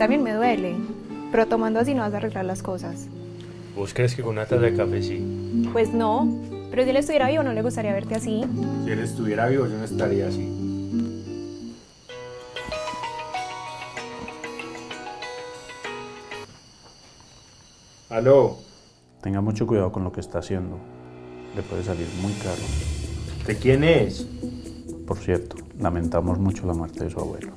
también me duele, pero tomando así no vas a arreglar las cosas. ¿Vos crees que con una taza de café sí? Pues no, pero si él estuviera vivo no le gustaría verte así. Si él estuviera vivo yo no estaría así. Aló, Tenga mucho cuidado con lo que está haciendo. Le puede salir muy caro. ¿de quién es? Por cierto, lamentamos mucho la muerte de su abuelo.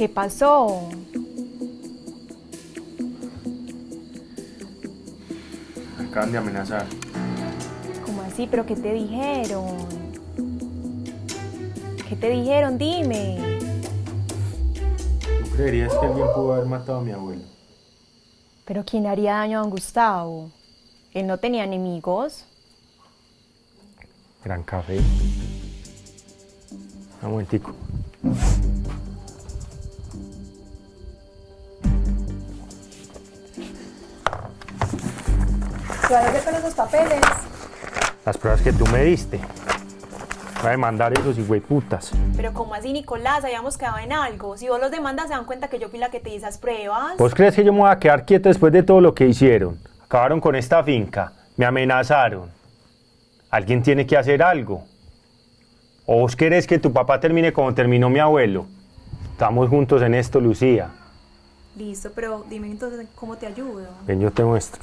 ¿Qué pasó? Me acaban de amenazar. ¿Cómo así? ¿Pero qué te dijeron? ¿Qué te dijeron? Dime. ¿Tú creerías que alguien pudo haber matado a mi abuelo? ¿Pero quién haría daño a don Gustavo? Él no tenía enemigos. Gran café. Un momentico. ¿Qué vas a hacer con esos papeles? Las pruebas que tú me diste. Voy a demandar esos putas. Pero ¿cómo así, Nicolás? Habíamos quedado en algo. Si vos los demandas, se dan cuenta que yo fui la que te di esas pruebas. ¿Vos crees que yo me voy a quedar quieto después de todo lo que hicieron? Acabaron con esta finca, me amenazaron. Alguien tiene que hacer algo. ¿O vos querés que tu papá termine como terminó mi abuelo? Estamos juntos en esto, Lucía. Listo, pero dime entonces cómo te ayudo. Ven, yo te muestro.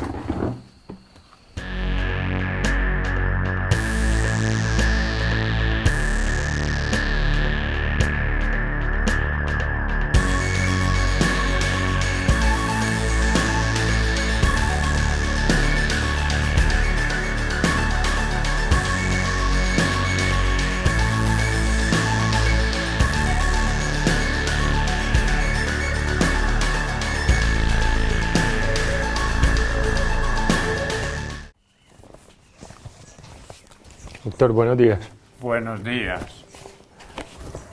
Doctor, buenos días. Buenos días.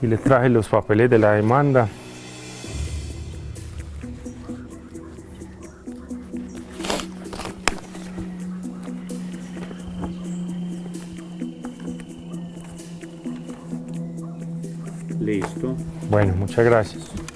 Y les traje los papeles de la demanda. Listo. Bueno, muchas gracias.